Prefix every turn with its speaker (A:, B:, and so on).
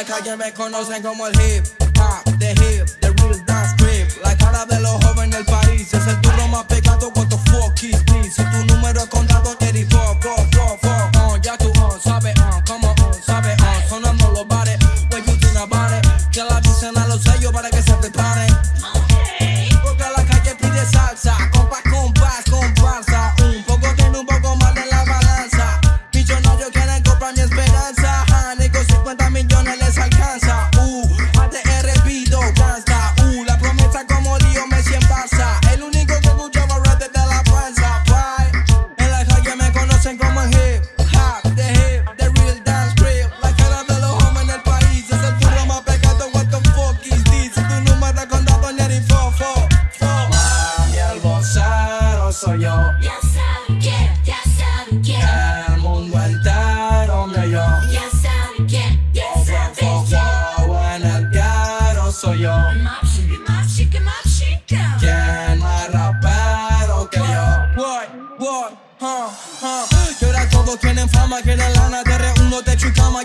A: acá que me conocen como el hip. soy yo.
B: Ya saben quién, ya saben quién.
A: El mundo entero me yo.
B: Ya saben quién, ya saben
A: quién. Wow, en el diario soy yo.
B: Mapsi, mapsi, que mapsi,
A: más rapero que yo? Boy, boy, huh, huh. Y ahora todos tienen fama, quieren lana, te reúno, techo y cama